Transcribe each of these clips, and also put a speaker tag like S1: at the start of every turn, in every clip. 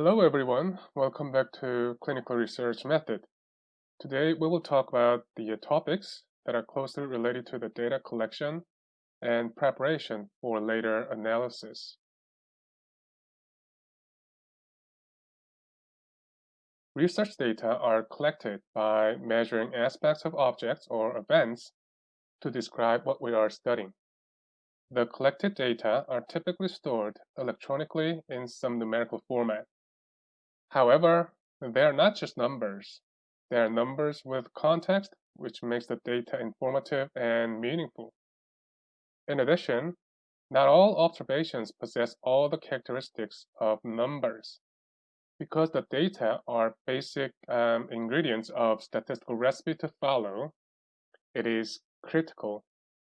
S1: Hello everyone, welcome back to Clinical Research Method. Today we will talk about the uh, topics that are closely related to the data collection and preparation for later analysis. Research data are collected by measuring aspects of objects or events to describe what we are studying. The collected data are typically stored electronically in some numerical format. However, they are not just numbers. They are numbers with context, which makes the data informative and meaningful. In addition, not all observations possess all the characteristics of numbers. Because the data are basic um, ingredients of statistical recipe to follow, it is critical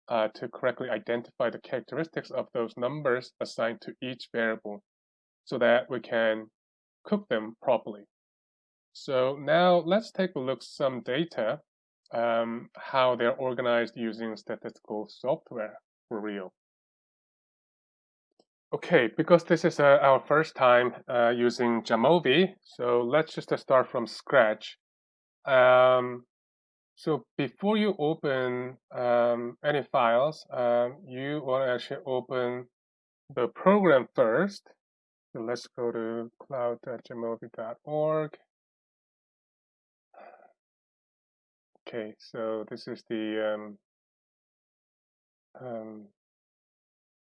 S1: uh, to correctly identify the characteristics of those numbers assigned to each variable so that we can cook them properly. So now let's take a look some data, um, how they're organized using statistical software for real. Okay, because this is uh, our first time uh, using Jamovi, so let's just uh, start from scratch. Um, so before you open um, any files, um, you want to actually open the program first. So let's go to cloud.jamovi.org. Okay, so this is the um, um,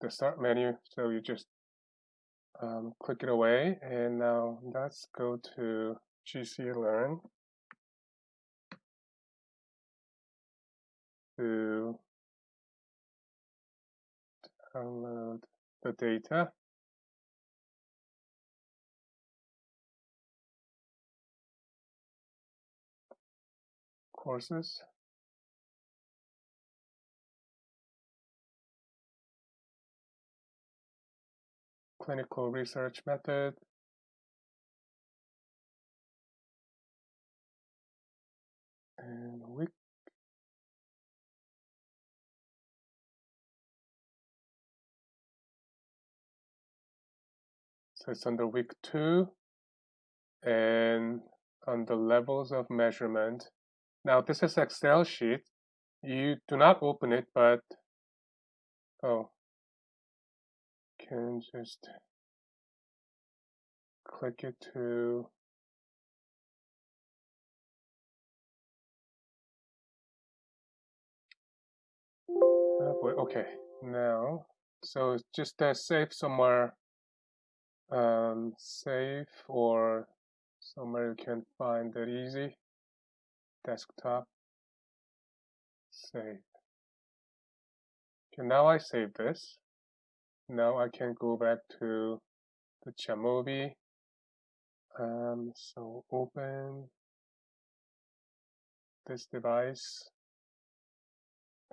S1: the start menu. So you just um, click it away, and now let's go to GC Learn. to download the data. Courses. Clinical research method. And week So it's under week two and on the levels of measurement. Now this is Excel sheet. You do not open it, but oh, can just click it to oh boy, okay. Now so just uh, save somewhere um, save or somewhere you can find it easy desktop save okay now I save this. Now I can go back to the Jamovi um, so open this device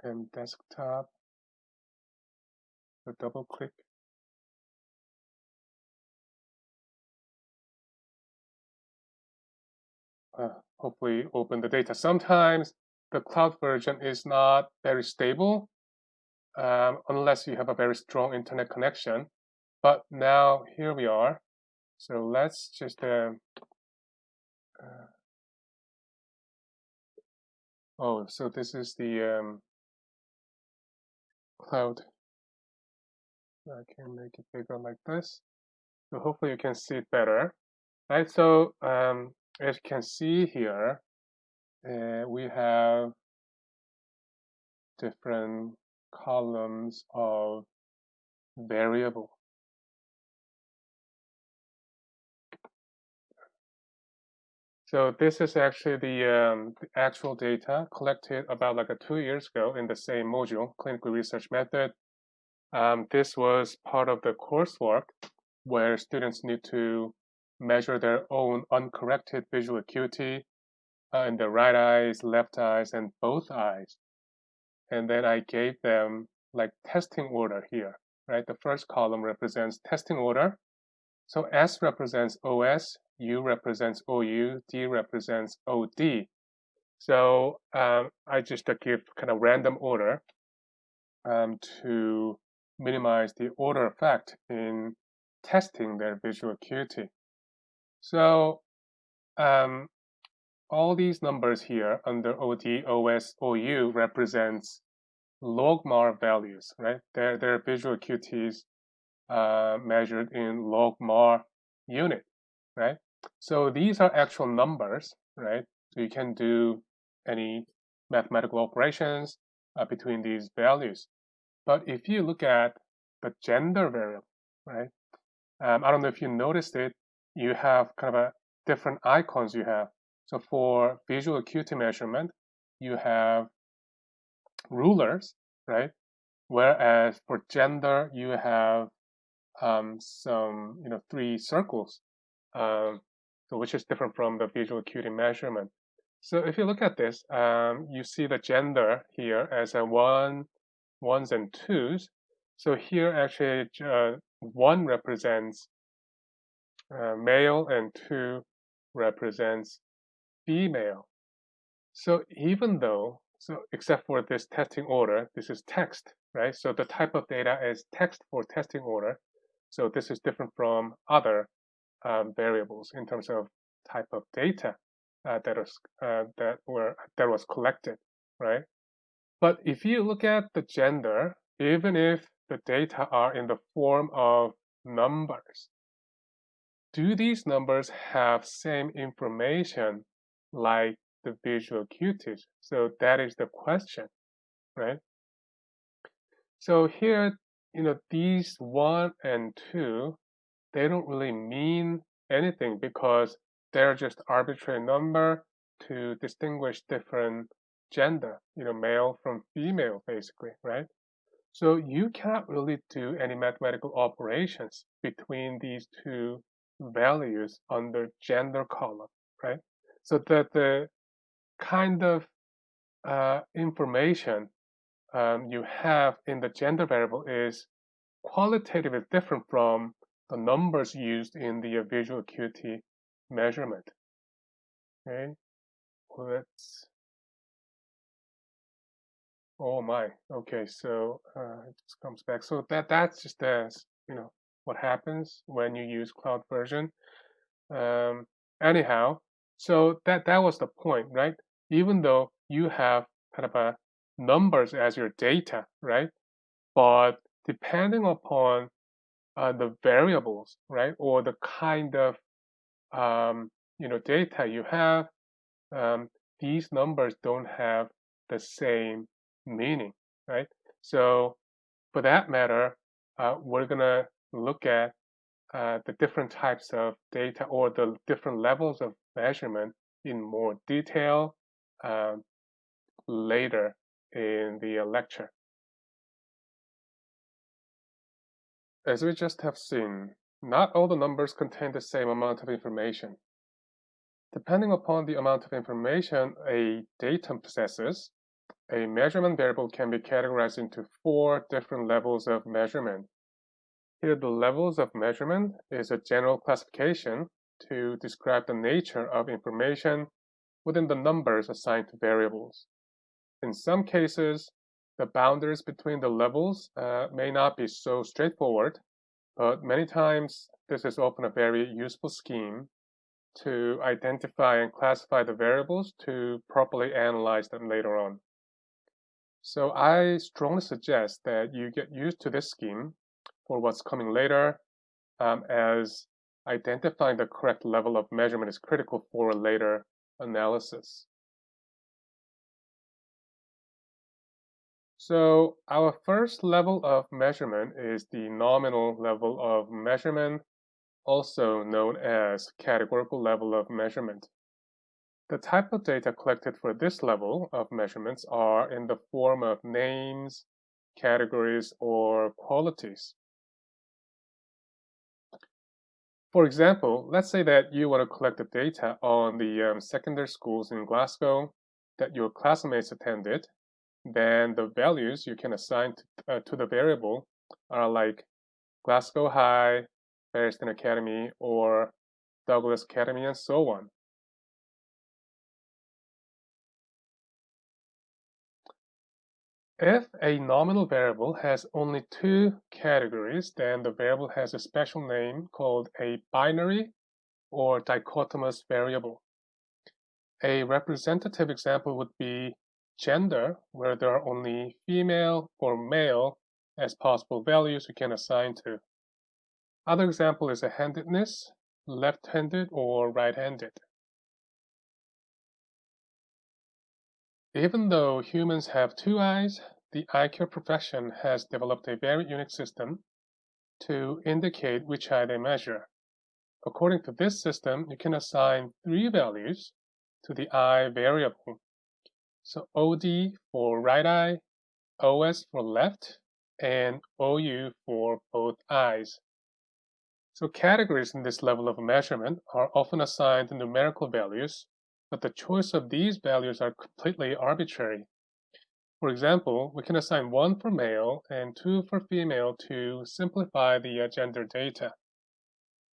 S1: and desktop. So double click. Uh, hopefully open the data. Sometimes the cloud version is not very stable um, unless you have a very strong internet connection. But now here we are. So let's just uh, uh, oh, so this is the um, cloud. I can make it bigger like this. So hopefully you can see it better. Right. So um, as you can see here, uh, we have different columns of variable. So this is actually the, um, the, actual data collected about like a two years ago in the same module, clinical research method. Um, this was part of the coursework where students need to measure their own uncorrected visual acuity uh, in the right eyes, left eyes, and both eyes. And then I gave them like testing order here, right? The first column represents testing order. So S represents OS, U represents OU, D represents OD. So um, I just uh, give kind of random order um, to minimize the order effect in testing their visual acuity. So um, all these numbers here under OD, OS, OU represents logmar values, right? They're, they're visual acuities uh, measured in logmar unit, right? So these are actual numbers, right? So you can do any mathematical operations uh, between these values. But if you look at the gender variable, right? Um, I don't know if you noticed it, you have kind of a different icons you have. So for visual acuity measurement, you have rulers, right? Whereas for gender, you have um, some, you know, three circles, um, so which is different from the visual acuity measurement. So if you look at this, um, you see the gender here as a one, ones and twos. So here actually uh, one represents uh, male and two represents female. So even though, so except for this testing order, this is text, right? So the type of data is text for testing order. So this is different from other um, variables in terms of type of data uh, that was uh, that were that was collected, right? But if you look at the gender, even if the data are in the form of numbers, do these numbers have same information like the visual acuities? So that is the question, right? So here, you know, these one and two, they don't really mean anything because they're just arbitrary number to distinguish different gender, you know, male from female, basically, right? So you can't really do any mathematical operations between these two values under gender column, right? So that the kind of uh, information um, you have in the gender variable is qualitatively different from the numbers used in the visual acuity measurement. Okay, let's. Oh my. Okay, so uh, it just comes back. So that that's just as you know what happens when you use cloud version. Um, anyhow, so that that was the point, right? Even though you have kind of a numbers as your data, right? But depending upon uh, the variables, right, or the kind of um, you know data you have, um, these numbers don't have the same meaning, right? So for that matter, uh, we're gonna look at uh, the different types of data or the different levels of measurement in more detail um, later in the lecture. As we just have seen, not all the numbers contain the same amount of information. Depending upon the amount of information a datum possesses, a measurement variable can be categorized into four different levels of measurement. Here, the levels of measurement is a general classification to describe the nature of information within the numbers assigned to variables. In some cases, the boundaries between the levels uh, may not be so straightforward, but many times this is often a very useful scheme to identify and classify the variables to properly analyze them later on. So I strongly suggest that you get used to this scheme for what's coming later um, as identifying the correct level of measurement is critical for later analysis. So our first level of measurement is the nominal level of measurement, also known as categorical level of measurement. The type of data collected for this level of measurements are in the form of names, categories, or qualities. For example, let's say that you want to collect the data on the um, secondary schools in Glasgow that your classmates attended then the values you can assign to, uh, to the variable are like Glasgow High, Bearsden Academy, or Douglas Academy, and so on. If a nominal variable has only two categories, then the variable has a special name called a binary or dichotomous variable. A representative example would be gender, where there are only female or male as possible values you can assign to. Other example is a handedness, left-handed or right-handed. Even though humans have two eyes, the eye care profession has developed a very unique system to indicate which eye they measure. According to this system, you can assign three values to the eye variable. So OD for right eye, OS for left, and OU for both eyes. So categories in this level of measurement are often assigned numerical values, but the choice of these values are completely arbitrary. For example, we can assign 1 for male and 2 for female to simplify the uh, gender data.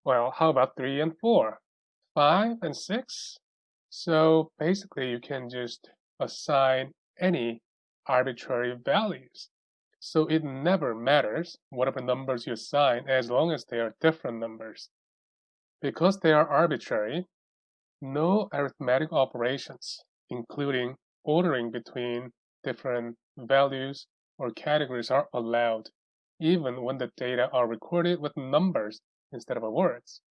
S1: Well, how about 3 and 4? 5 and 6? So basically, you can just assign any arbitrary values. So it never matters whatever numbers you assign as long as they are different numbers. Because they are arbitrary, no arithmetic operations, including ordering between different values or categories are allowed, even when the data are recorded with numbers instead of words.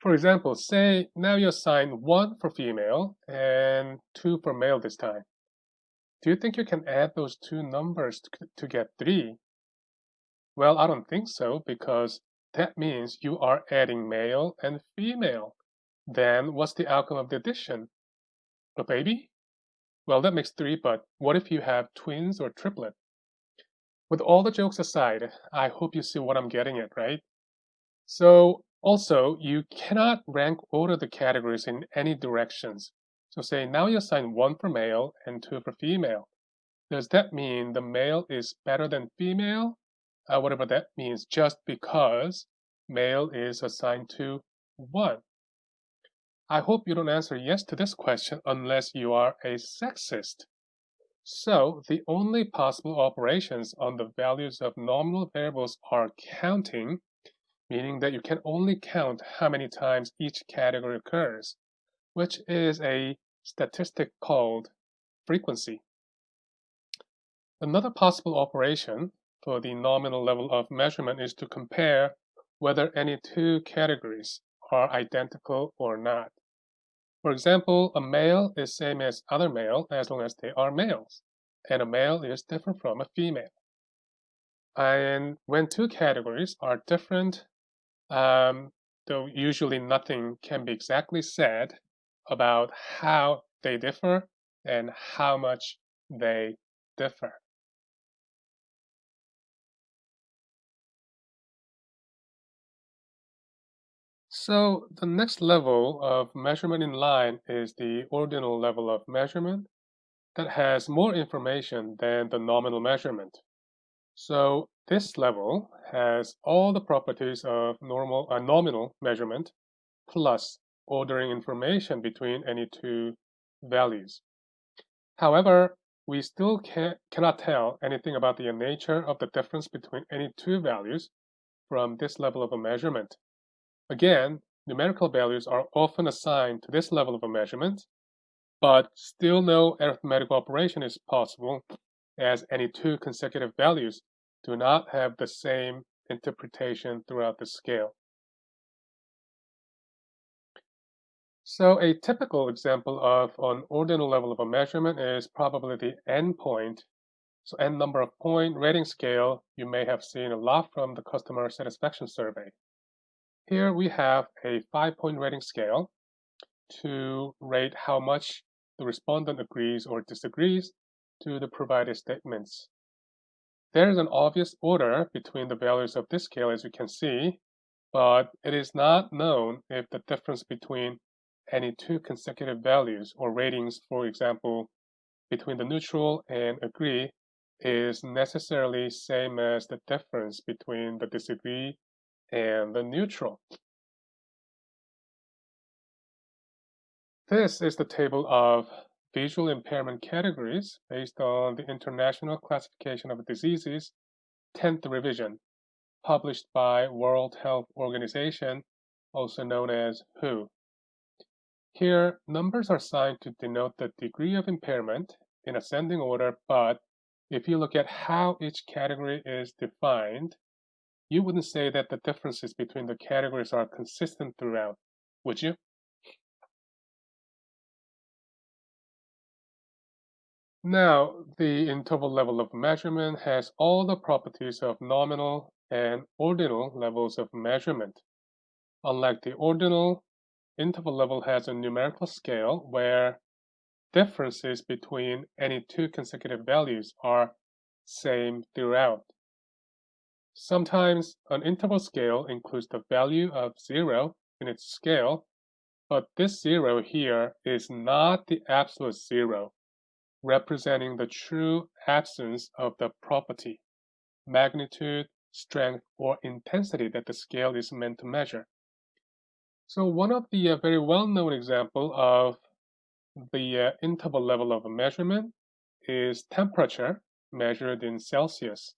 S1: For example, say now you assign 1 for female and 2 for male this time. Do you think you can add those two numbers to, get 3? Well, I don't think so because that means you are adding male and female. Then what's the outcome of the addition? A baby? Well, that makes 3, but what if you have twins or triplet? With all the jokes aside, I hope you see what I'm getting at, right? So also, you cannot rank order the categories in any directions. So say now you assign one for male and two for female. Does that mean the male is better than female? Uh, whatever that means, just because male is assigned to one. I hope you don't answer yes to this question unless you are a sexist. So the only possible operations on the values of nominal variables are counting, meaning that you can only count how many times each category occurs which is a statistic called frequency. Another possible operation for the nominal level of measurement is to compare whether any two categories are identical or not. For example, a male is same as other male as long as they are males, and a male is different from a female. And when two categories are different, um, though usually nothing can be exactly said about how they differ and how much they differ. So the next level of measurement in line is the ordinal level of measurement that has more information than the nominal measurement. So this level has all the properties of normal uh, nominal measurement plus ordering information between any two values. However, we still can, cannot tell anything about the nature of the difference between any two values from this level of a measurement. Again, numerical values are often assigned to this level of a measurement, but still no arithmetical operation is possible as any two consecutive values do not have the same interpretation throughout the scale. So a typical example of an ordinal level of a measurement is probably the n point. So n number of point rating scale you may have seen a lot from the customer satisfaction survey. Here we have a five point rating scale to rate how much the respondent agrees or disagrees to the provided statements. There is an obvious order between the values of this scale as you can see, but it is not known if the difference between any two consecutive values or ratings, for example, between the neutral and agree is necessarily same as the difference between the disagree and the neutral. This is the table of visual impairment categories based on the International Classification of Diseases 10th revision, published by World Health Organization also known as WHO. Here, numbers are assigned to denote the degree of impairment in ascending order, but if you look at how each category is defined, you wouldn't say that the differences between the categories are consistent throughout, would you? Now, the interval level of measurement has all the properties of nominal and ordinal levels of measurement. Unlike the ordinal, interval level has a numerical scale where differences between any two consecutive values are same throughout. Sometimes an interval scale includes the value of zero in its scale, but this zero here is not the absolute zero, representing the true absence of the property, magnitude, strength, or intensity that the scale is meant to measure. So one of the uh, very well-known example of the uh, interval level of measurement is temperature measured in Celsius.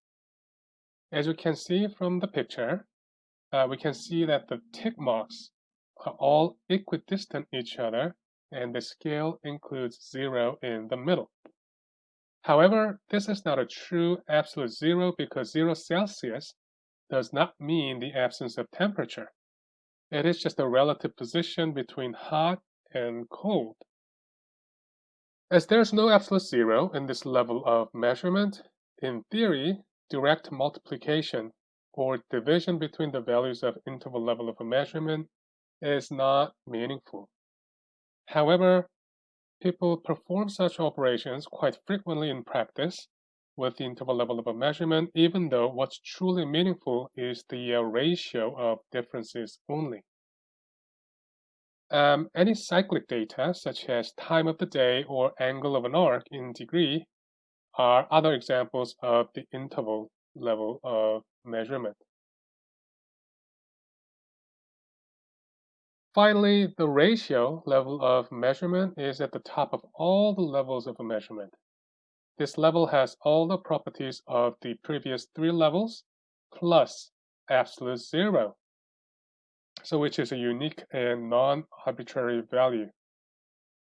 S1: As you can see from the picture, uh, we can see that the tick marks are all equidistant each other and the scale includes zero in the middle. However, this is not a true absolute zero because zero Celsius does not mean the absence of temperature. It is just a relative position between hot and cold. As there's no absolute zero in this level of measurement, in theory, direct multiplication or division between the values of interval level of a measurement is not meaningful. However, people perform such operations quite frequently in practice with the interval level of a measurement, even though what's truly meaningful is the uh, ratio of differences only. Um, any cyclic data, such as time of the day or angle of an arc in degree, are other examples of the interval level of measurement. Finally, the ratio level of measurement is at the top of all the levels of a measurement. This level has all the properties of the previous three levels plus absolute zero so which is a unique and non-arbitrary value.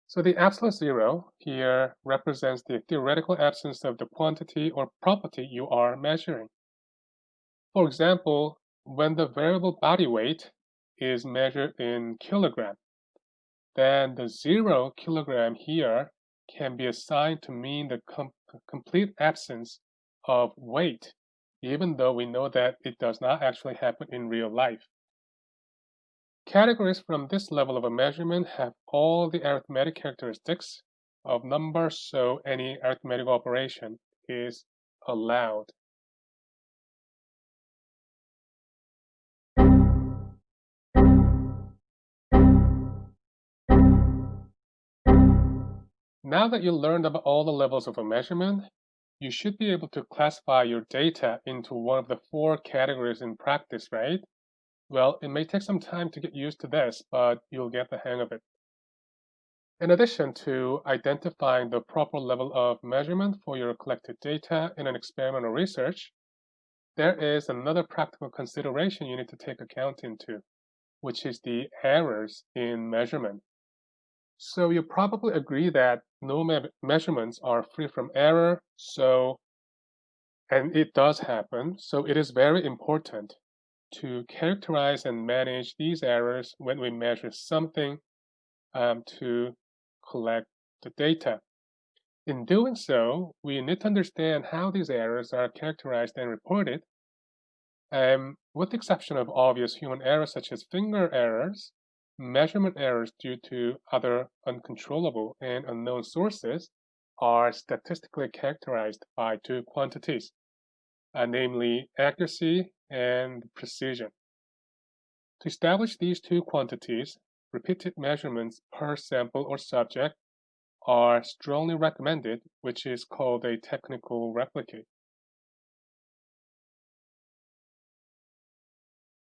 S1: So the absolute zero here represents the theoretical absence of the quantity or property you are measuring. For example, when the variable body weight is measured in kilogram, then the zero kilogram here can be assigned to mean the com complete absence of weight, even though we know that it does not actually happen in real life. Categories from this level of a measurement have all the arithmetic characteristics of numbers, so any arithmetic operation is allowed. Now that you learned about all the levels of a measurement, you should be able to classify your data into one of the four categories in practice, right? Well, it may take some time to get used to this, but you'll get the hang of it. In addition to identifying the proper level of measurement for your collected data in an experiment or research, there is another practical consideration you need to take account into, which is the errors in measurement. So you probably agree that no me measurements are free from error, so, and it does happen, so it is very important to characterize and manage these errors when we measure something um, to collect the data. In doing so, we need to understand how these errors are characterized and reported. Um, with the exception of obvious human errors such as finger errors, measurement errors due to other uncontrollable and unknown sources are statistically characterized by two quantities, uh, namely accuracy and precision. To establish these two quantities, repeated measurements per sample or subject are strongly recommended, which is called a technical replicate.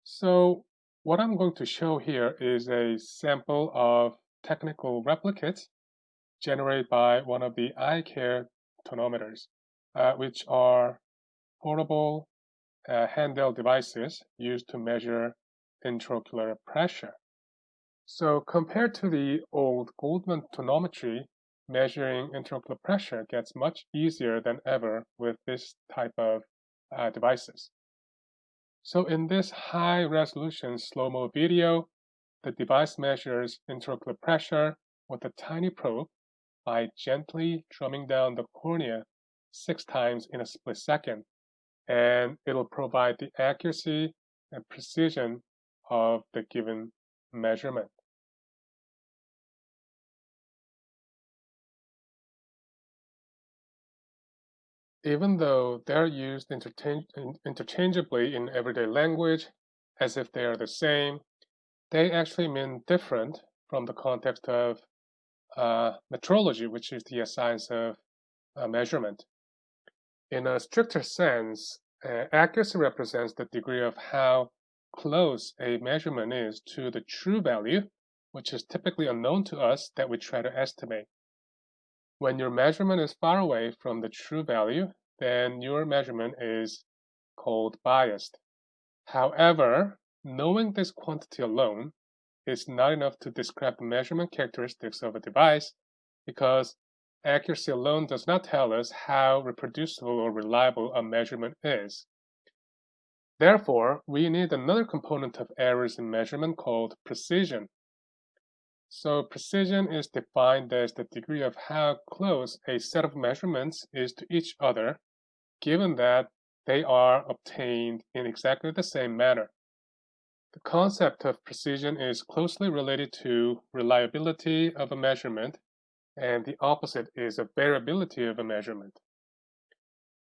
S1: So what I'm going to show here is a sample of technical replicates generated by one of the eye care tonometers, uh, which are portable uh, handheld devices used to measure intraocular pressure. So compared to the old Goldmann tonometry, measuring intraocular pressure gets much easier than ever with this type of uh, devices. So in this high resolution slow-mo video, the device measures intraocular pressure with a tiny probe by gently drumming down the cornea six times in a split second. And it'll provide the accuracy and precision of the given measurement. even though they're used interchangeably in everyday language as if they are the same, they actually mean different from the context of uh, metrology, which is the science of uh, measurement. In a stricter sense, uh, accuracy represents the degree of how close a measurement is to the true value, which is typically unknown to us that we try to estimate. When your measurement is far away from the true value, then your measurement is called biased. However, knowing this quantity alone is not enough to describe the measurement characteristics of a device because accuracy alone does not tell us how reproducible or reliable a measurement is. Therefore, we need another component of errors in measurement called precision. So precision is defined as the degree of how close a set of measurements is to each other, given that they are obtained in exactly the same manner. The concept of precision is closely related to reliability of a measurement, and the opposite is a variability of a measurement.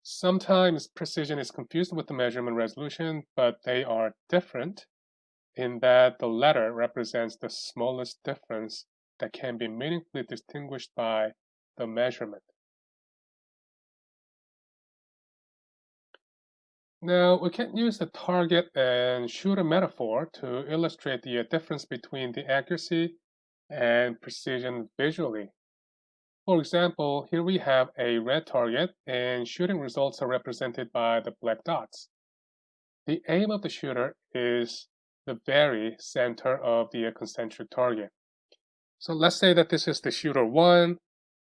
S1: Sometimes precision is confused with the measurement resolution, but they are different in that the latter represents the smallest difference that can be meaningfully distinguished by the measurement. Now, we can use the target and shooter metaphor to illustrate the difference between the accuracy and precision visually. For example, here we have a red target and shooting results are represented by the black dots. The aim of the shooter is the very center of the concentric target. So let's say that this is the shooter one,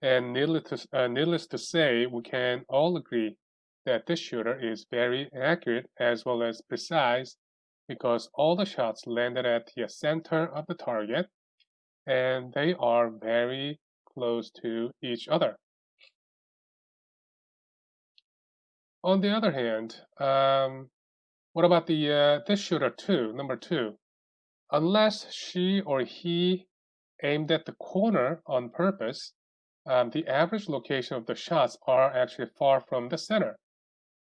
S1: and needless to, uh, needless to say, we can all agree that this shooter is very accurate as well as precise because all the shots landed at the center of the target and they are very close to each other. On the other hand, um, what about the uh, this shooter two, number two? Unless she or he aimed at the corner on purpose, um, the average location of the shots are actually far from the center.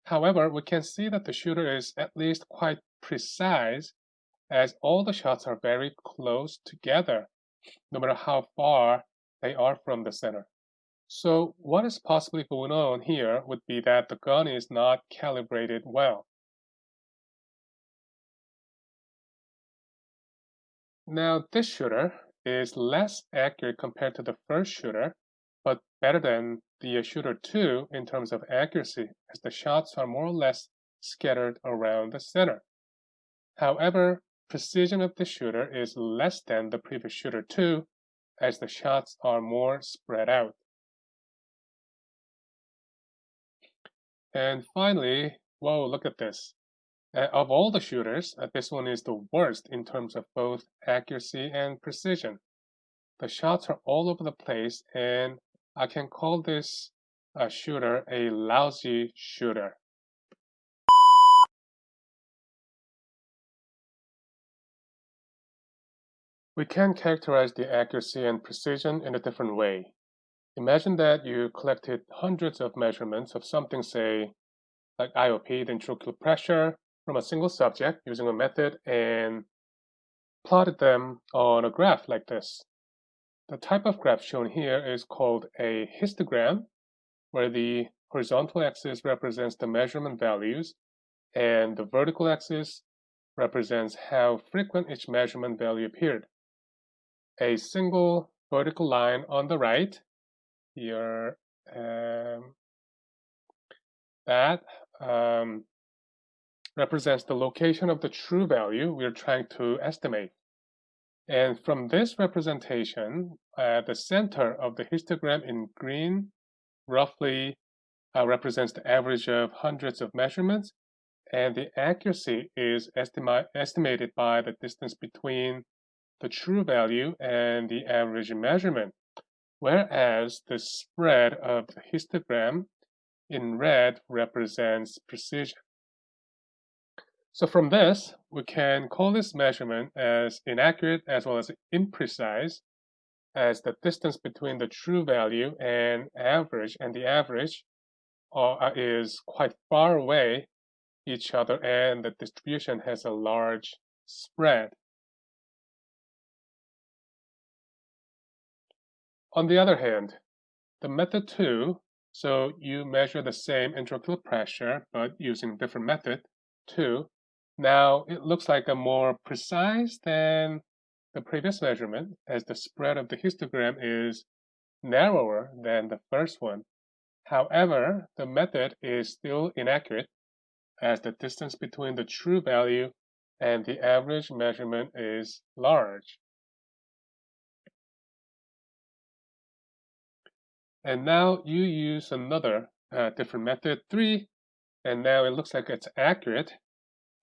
S1: However, we can see that the shooter is at least quite precise as all the shots are very close together, no matter how far they are from the center. So what is possibly going on here would be that the gun is not calibrated well. Now this shooter is less accurate compared to the first shooter, but better than the shooter 2 in terms of accuracy as the shots are more or less scattered around the center. However, precision of the shooter is less than the previous shooter 2 as the shots are more spread out. And finally, whoa, look at this. Uh, of all the shooters, uh, this one is the worst in terms of both accuracy and precision. The shots are all over the place, and I can call this a shooter a lousy shooter. We can characterize the accuracy and precision in a different way. Imagine that you collected hundreds of measurements of something, say, like IOP, the intraocular pressure, from a single subject using a method and plotted them on a graph like this. The type of graph shown here is called a histogram, where the horizontal axis represents the measurement values and the vertical axis represents how frequent each measurement value appeared. A single vertical line on the right, here, um, that um, represents the location of the true value we're trying to estimate. And from this representation, uh, the center of the histogram in green roughly uh, represents the average of hundreds of measurements, and the accuracy is estima estimated by the distance between the true value and the average measurement, whereas the spread of the histogram in red represents precision. So from this, we can call this measurement as inaccurate as well as imprecise as the distance between the true value and average and the average uh, is quite far away each other and the distribution has a large spread. On the other hand, the method 2, so you measure the same intraocular pressure but using different method, 2, now it looks like a more precise than the previous measurement as the spread of the histogram is narrower than the first one. However, the method is still inaccurate as the distance between the true value and the average measurement is large. And now you use another uh, different method, 3, and now it looks like it's accurate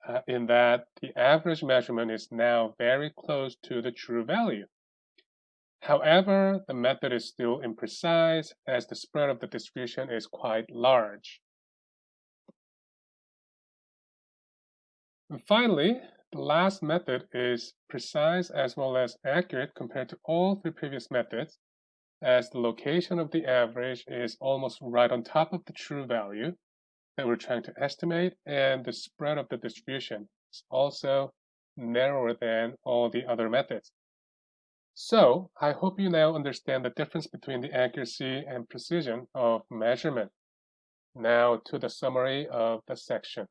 S1: uh, in that the average measurement is now very close to the true value. However, the method is still imprecise as the spread of the distribution is quite large. And finally, the last method is precise as well as accurate compared to all three previous methods as the location of the average is almost right on top of the true value that we're trying to estimate, and the spread of the distribution is also narrower than all the other methods. So, I hope you now understand the difference between the accuracy and precision of measurement. Now to the summary of the section.